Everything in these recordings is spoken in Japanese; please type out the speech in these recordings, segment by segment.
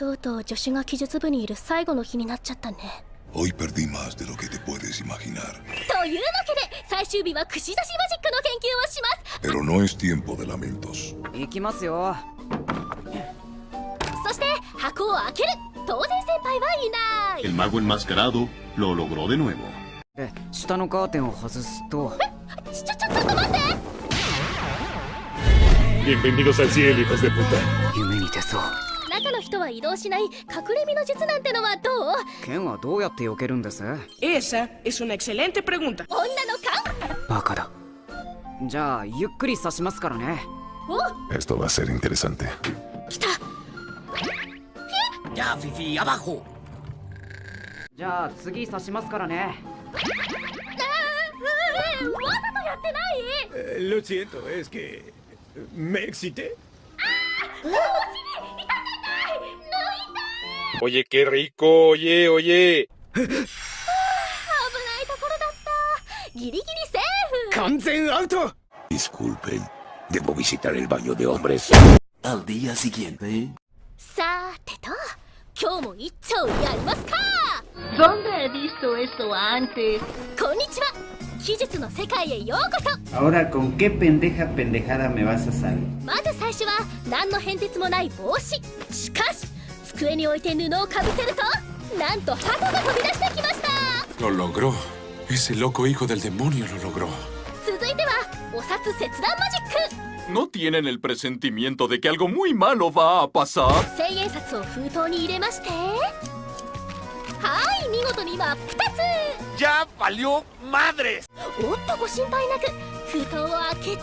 とうとう助手が記述部にいる最後の日になっちゃったね Hoy perdí más de lo que te puedes imaginar. というわけで最終日は串刺しマジックの研究をします Pero no es tiempo de lamentos. 行きますよそして箱を開ける当然先輩はいない El mago enmascarado lo logró de nuevo. で下のカーテンを外すとちょちょちょっと待って Bienvenidos al cielo, hijos de puta. 夢に出そう中の人は移動しない隠れ身の術なんてのはどう？剣はどうやって避けるんです？Esa es una excelente ンだ女の勘？バカだ。じゃあゆっくり刺しますからね。お？Esto va a ser んって来た。じゃあフィフィアバホじゃあ次刺しますからね。わざとやってない？Lo siento, es que me excité. Oye, qué rico, oye, oye. Disculpen, debo visitar el baño de hombres. Al día siguiente. ¿Dónde he visto eso antes? Ahora, ¿con qué pendeja pendejada me vas a salir? 机に置いて布をかぶせるとなんと鳩が飛び出してきました Lo logró. Ese loco hijo del demonio lo logró. 続いてはお札切断マジック ¿No tienen el presentimiento de que algo muy malo va a pasar? 千円札を封筒に入れましてはい見事に真っ二つ ¡Ya valió madres! おっとご心配なく封筒を開けて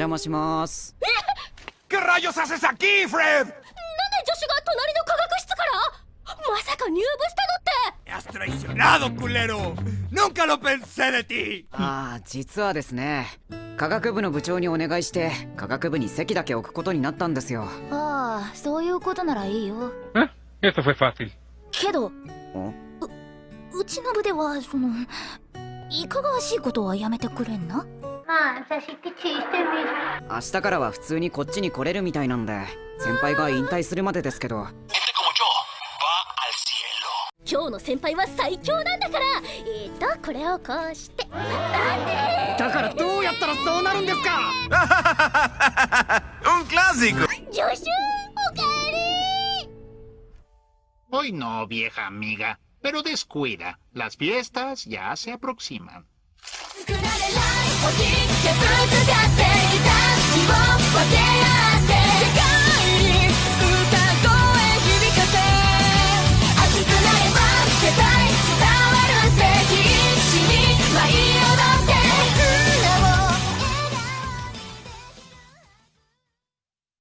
邪魔します。¿Qué rayos haces aquí, Fred? なんで助手が隣の科学室から？まさか入部したのって ¡Has traicionado, culero! ¡Nunca lo pensé de ti! ああ、実はですね、科学部の部長にお願いして、科学部に席だけ置くことになったんですよ。ああ、そういうことならいいよ。Esto fue fácil. けど、んうちの部では、その、いかがわしいことはやめてくれんな？Ah. 明日からは普通にこっちに来れるみたいなんで、先輩が引退するまでですけど.今日の先輩は最強なんだからえーとこれをこうしてなんでだからどうやったらそうなるんですか ¡Un clásico! 助手おかえり Hoy no, vieja amiga. Pero descuida. Las fiestas ya se aproximan. ほじけぶつかっていた。日を分け